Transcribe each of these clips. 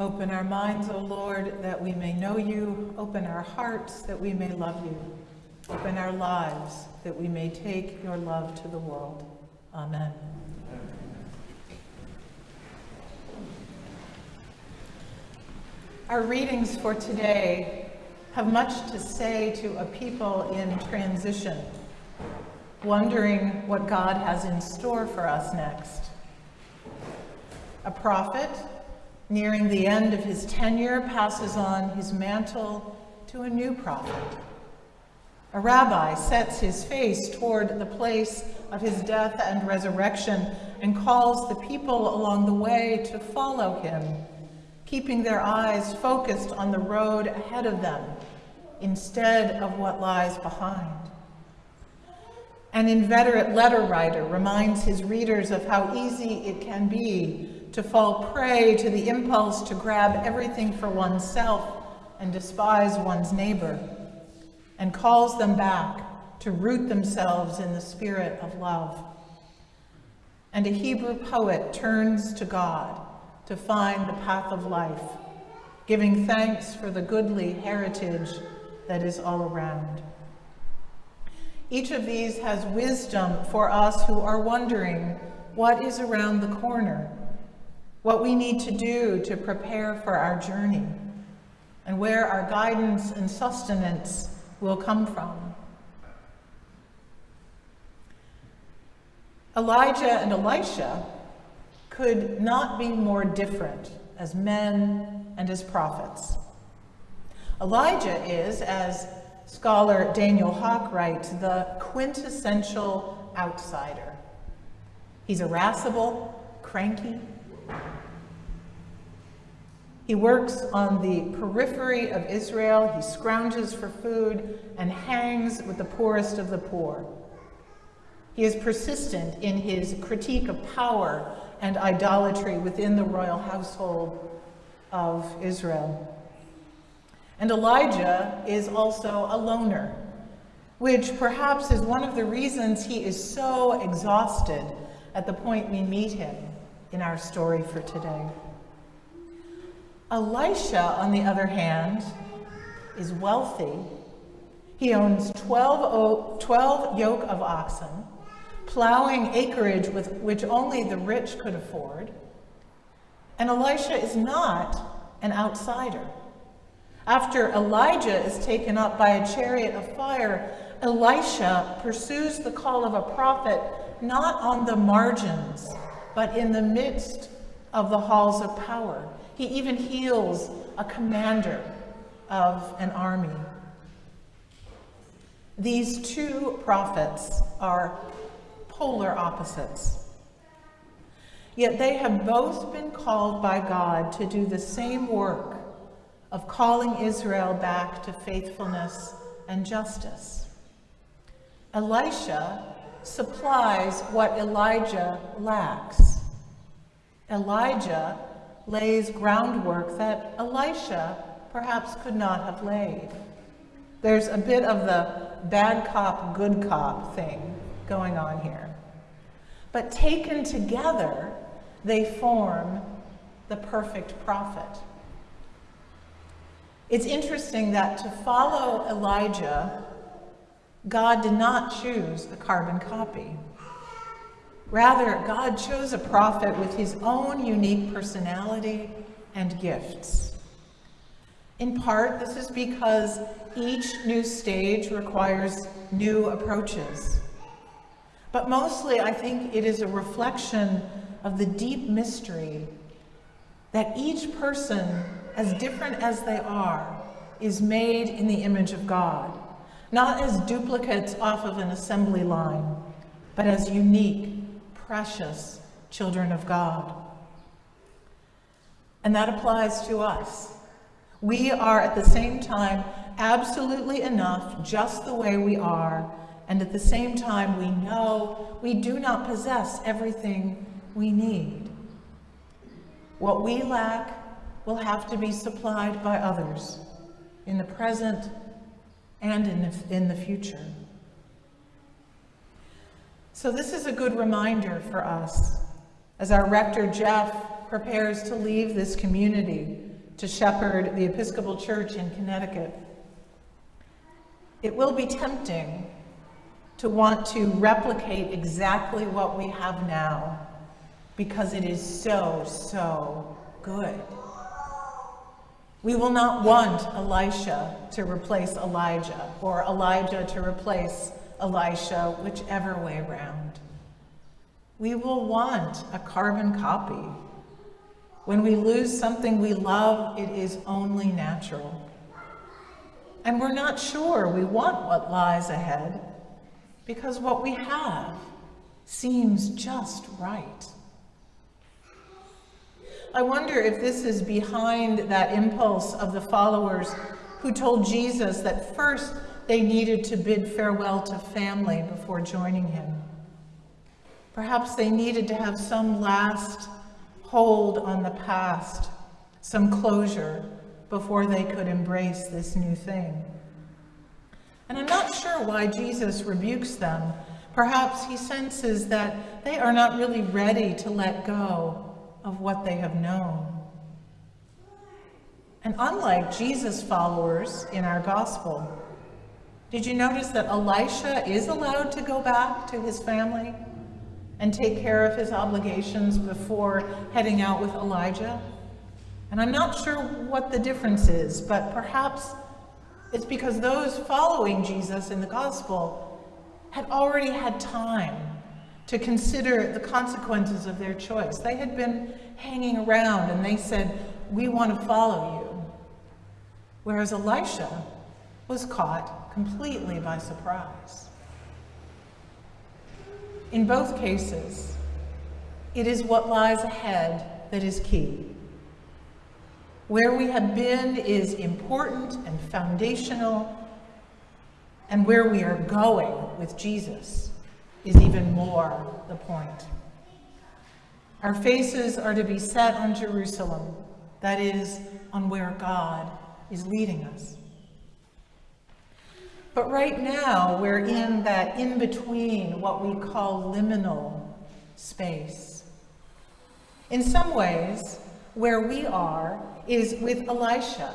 Open our minds, O Lord, that we may know you. Open our hearts that we may love you. Open our lives that we may take your love to the world. Amen. Our readings for today have much to say to a people in transition, wondering what God has in store for us next. A prophet, nearing the end of his tenure, passes on his mantle to a new prophet. A rabbi sets his face toward the place of his death and resurrection and calls the people along the way to follow him, keeping their eyes focused on the road ahead of them instead of what lies behind. An inveterate letter writer reminds his readers of how easy it can be to fall prey to the impulse to grab everything for oneself and despise one's neighbor, and calls them back to root themselves in the spirit of love. And a Hebrew poet turns to God to find the path of life, giving thanks for the goodly heritage that is all around. Each of these has wisdom for us who are wondering what is around the corner, what we need to do to prepare for our journey, and where our guidance and sustenance will come from. Elijah and Elisha could not be more different as men and as prophets. Elijah is, as scholar Daniel Hawk writes, the quintessential outsider. He's irascible, cranky. He works on the periphery of Israel. He scrounges for food and hangs with the poorest of the poor. He is persistent in his critique of power and idolatry within the royal household of Israel. And Elijah is also a loner, which perhaps is one of the reasons he is so exhausted at the point we meet him in our story for today. Elisha, on the other hand, is wealthy. He owns 12, 12 yoke of oxen, plowing acreage with which only the rich could afford. And Elisha is not an outsider. After Elijah is taken up by a chariot of fire, Elisha pursues the call of a prophet not on the margins, but in the midst of the halls of power. He even heals a commander of an army. These two prophets are polar opposites. Yet they have both been called by God to do the same work of calling Israel back to faithfulness and justice. Elisha supplies what Elijah lacks. Elijah lays groundwork that Elisha perhaps could not have laid. There's a bit of the bad cop, good cop thing going on here. But taken together, they form the perfect prophet. It's interesting that to follow Elijah, God did not choose a carbon copy. Rather, God chose a prophet with his own unique personality and gifts. In part, this is because each new stage requires new approaches. But mostly, I think it is a reflection of the deep mystery that each person as different as they are, is made in the image of God, not as duplicates off of an assembly line, but as unique, precious children of God. And that applies to us. We are at the same time absolutely enough just the way we are, and at the same time we know we do not possess everything we need. What we lack will have to be supplied by others in the present and in the, in the future. So this is a good reminder for us as our rector, Jeff, prepares to leave this community to shepherd the Episcopal Church in Connecticut. It will be tempting to want to replicate exactly what we have now because it is so, so good. We will not want Elisha to replace Elijah or Elijah to replace Elisha, whichever way around. We will want a carbon copy. When we lose something we love, it is only natural. And we're not sure we want what lies ahead because what we have seems just right. I wonder if this is behind that impulse of the followers who told Jesus that first they needed to bid farewell to family before joining him. Perhaps they needed to have some last hold on the past, some closure before they could embrace this new thing. And I'm not sure why Jesus rebukes them. Perhaps he senses that they are not really ready to let go of what they have known. And unlike Jesus' followers in our gospel, did you notice that Elisha is allowed to go back to his family and take care of his obligations before heading out with Elijah? And I'm not sure what the difference is, but perhaps it's because those following Jesus in the gospel had already had time to consider the consequences of their choice. They had been hanging around and they said, We want to follow you. Whereas Elisha was caught completely by surprise. In both cases, it is what lies ahead that is key. Where we have been is important and foundational, and where we are going with Jesus is even more the point. Our faces are to be set on Jerusalem, that is, on where God is leading us. But right now, we're in that in between, what we call liminal space. In some ways, where we are is with Elisha,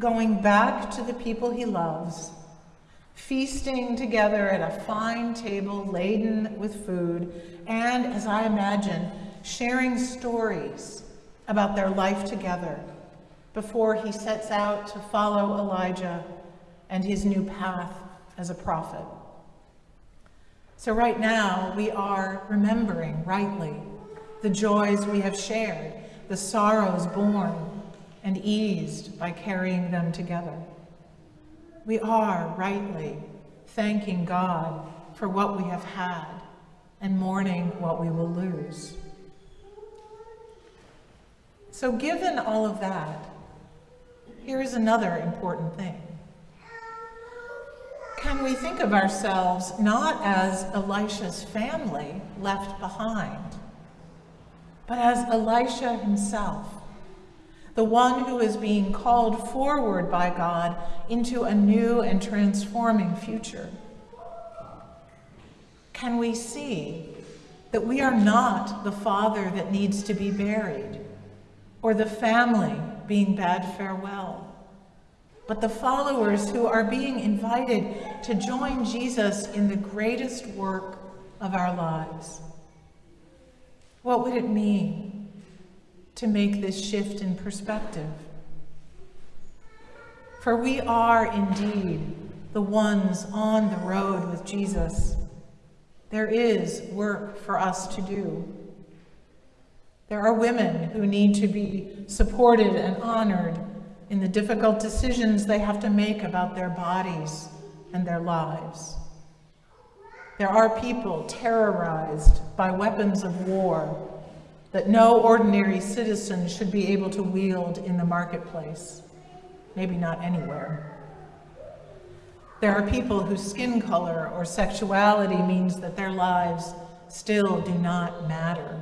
going back to the people he loves feasting together at a fine table laden with food, and, as I imagine, sharing stories about their life together before he sets out to follow Elijah and his new path as a prophet. So right now, we are remembering rightly the joys we have shared, the sorrows borne and eased by carrying them together we are rightly thanking God for what we have had and mourning what we will lose. So given all of that, here is another important thing. Can we think of ourselves not as Elisha's family left behind, but as Elisha himself, the one who is being called forward by God into a new and transforming future? Can we see that we are not the father that needs to be buried or the family being bade farewell, but the followers who are being invited to join Jesus in the greatest work of our lives? What would it mean to make this shift in perspective. For we are indeed the ones on the road with Jesus. There is work for us to do. There are women who need to be supported and honored in the difficult decisions they have to make about their bodies and their lives. There are people terrorized by weapons of war that no ordinary citizen should be able to wield in the marketplace, maybe not anywhere. There are people whose skin color or sexuality means that their lives still do not matter.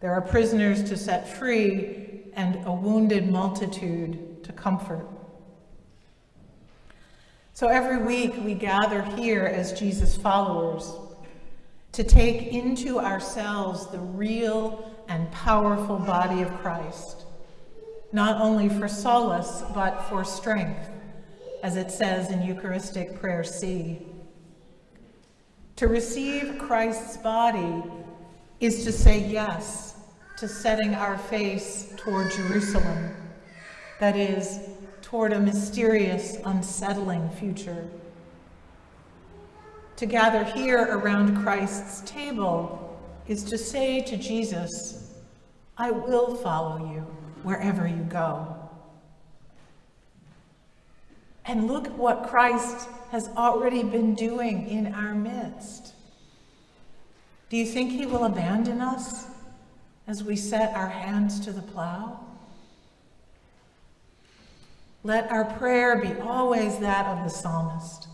There are prisoners to set free and a wounded multitude to comfort. So every week we gather here as Jesus followers to take into ourselves the real and powerful body of Christ, not only for solace, but for strength, as it says in Eucharistic Prayer C. To receive Christ's body is to say yes to setting our face toward Jerusalem, that is, toward a mysterious, unsettling future. To gather here around Christ's table is to say to Jesus, I will follow you wherever you go. And look what Christ has already been doing in our midst. Do you think he will abandon us as we set our hands to the plow? Let our prayer be always that of the psalmist.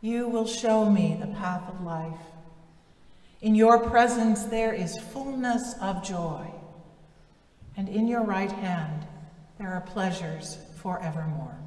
You will show me the path of life. In your presence there is fullness of joy, and in your right hand there are pleasures forevermore.